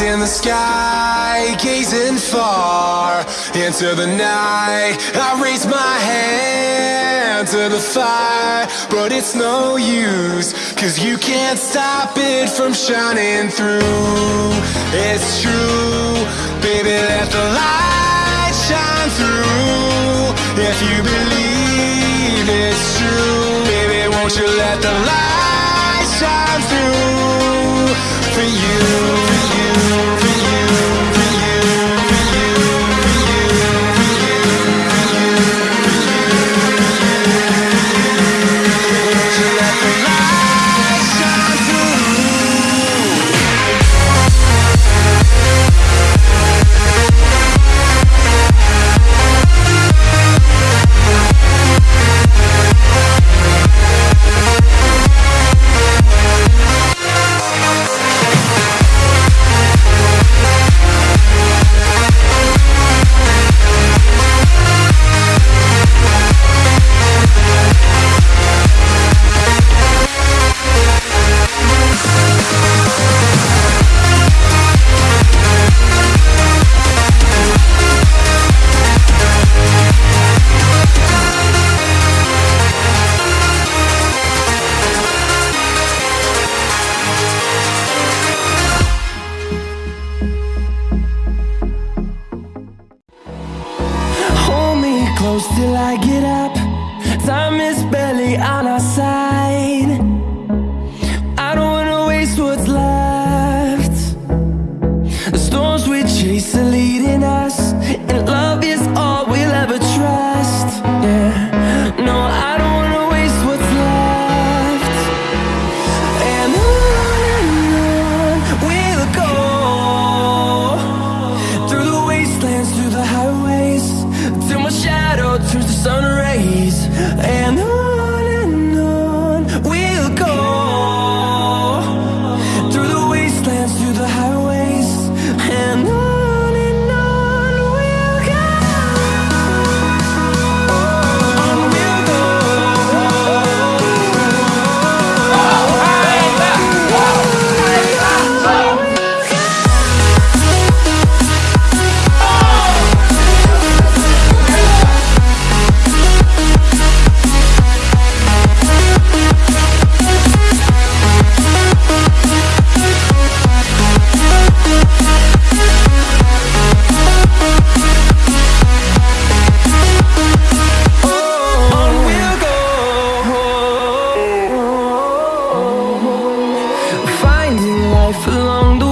in the sky, gazing far into the night. I raise my hand to the fire, but it's no use, cause you can't stop it from shining through. It's true, baby, let the light shine through. If you believe it's true, baby, won't you let the light shine through for you, close till I get up. Time is barely on our side. I don't wanna waste what's left. The storms we chase And life along the